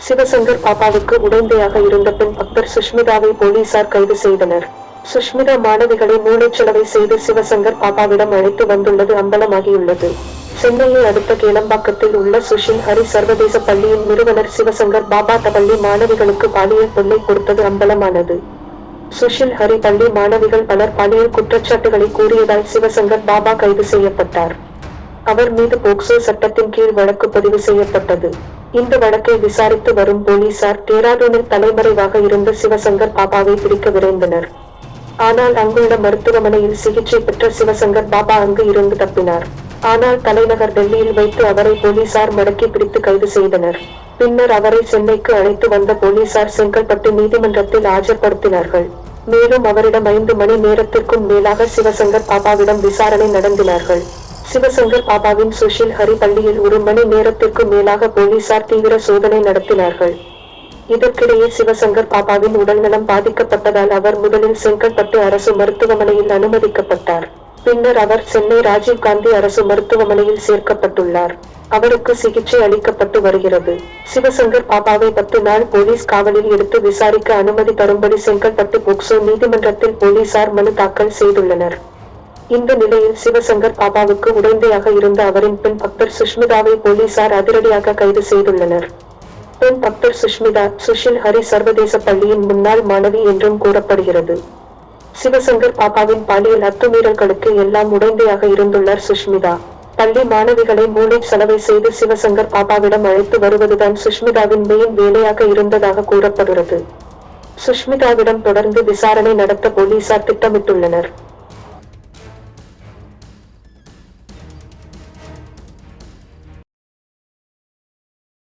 சிவசங்கர் பாப்பாவுக்கு உடந்தையாக இருந்த பெண் பக்தர் சுஷ்மிதாவை போலீசார் கைது செய்தனர். சுஷ்மிதா மாணவிகளை மூளைச்சலவை செய்து சிவசங்கர் பாப்பாவிடம் அழைத்து வந்துள்ளது அம்பலமாகியுள்ளது. சென்னையை அடுத்த கேளம்பாக்கத்தில் உள்ள சுஷில் ஹரி சர்வதேச பள்ளியின் நிறுவனர் சிவசங்கர் பாபா பள்ளி மாணவிகளுக்கு பாலியல் தொல்லை கொடுத்தது அம்பலமானது. சுஷில் ஹரி பள்ளி மாணவிகள் பலர் பாலியல் குற்றச்சாட்டுகளை கூறியதால் சிவசங்கர் பாபா கைது செய்யப்பட்டார். அவர் மீது போக்சோ சட்டத்தின் கீழ் வழக்கு பதிவு செய்யப்பட்டது. இந்த வழக்கை விசாரித்து வரும் போலீசார் டேராடூனில் தலைமறைவாக இருந்த சிவசங்கர் பாபாவை பிடிக்க விரைந்தனர். ஆனால் அங்குள்ள மருத்துவமனையில் சிகிச்சை பெற்ற சிவசங்கர் பாபா அங்கு இருந்து தப்பினார். ஆனால் தலைநகர் டெல்லியில் வைத்து அவரை போலீசார் மடக்கி பிடித்து கைது செய்தனர். பின்னர் அவரை சென்னைக்கு அழைத்து வந்த போலீசார் செங்கல்பட்டு நீதிமன்றத்தில் ஆஜர்படுத்தினார்கள். மேலும் அவரிடம் ஐந்து மணி நேரத்திற்கும் மேலாக சிவசங்கர் பாபாவிடம் விசாரணை நடந்தினார்கள். சிவசங்கர் பாபாவின் சுஷில் ஹரி பள்ளியில் ஒரு மணி நேரத்திற்கு மேலாக போலீசார் தீவிர சோதனை நடத்தினார்கள். இதற்கிடையே சிவசங்கர் பாபாவின் உடல்நலம் பாதிக்கப்பட்டதால் அவர் முதலில் செங்கல்பட்டு அரசு மருத்துவமனையில் அனுமதிக்கப்பட்டார். பின்னர் அவர் சென்னை ராஜீவ்காந்தி அரசு மருத்துவமனையில் சேர்க்கப்பட்டுள்ளார். அவருக்கு சிகிச்சை அளிக்கப்பட்டு வருகிறது. சிவசங்கர் பாபாவை பத்து நாள் போலீஸ் காவலில் எடுத்து விசாரிக்க அனுமதி தரும்படி செங்கல்பட்டு போக்சோ நீதிமன்றத்தில் போலீசார் மனு தாக்கல் செய்துள்ளனர். இந்த நிலையில் சிவசங்கர் பாபாவுக்கு உடந்தையாக இருந்த அவரின் பெண் பக்தர் சுஷ்மிதாவை போலீசார் அதிரடியாக கைது செய்துள்ளனர். பெண் பக்தர் சுஷ்மிதா சுஷில் ஹரி சர்வதேச பள்ளியின் முன்னாள் மாணவி என்றும் கூறப்படுகிறது. சிவசங்கர் பாபாவின் பாலியல் அத்துமீறல்களுக்கு எல்லாம் உடந்தையாக இருந்துள்ளார் சுஷ்மிதா. பள்ளி மாணவிகளை மூளை செலவை செய்து சிவசங்கர் பாபாவிடம் அழைத்து வருவதுதான் சுஷ்மிதாவின் மெயின் வேலையாக இருந்ததாக கூறப்படுகிறது. சுஷ்மிதாவிடம் தொடர்ந்து விசாரணை நடத்த போலீசார் திட்டமிட்டுள்ளனர்.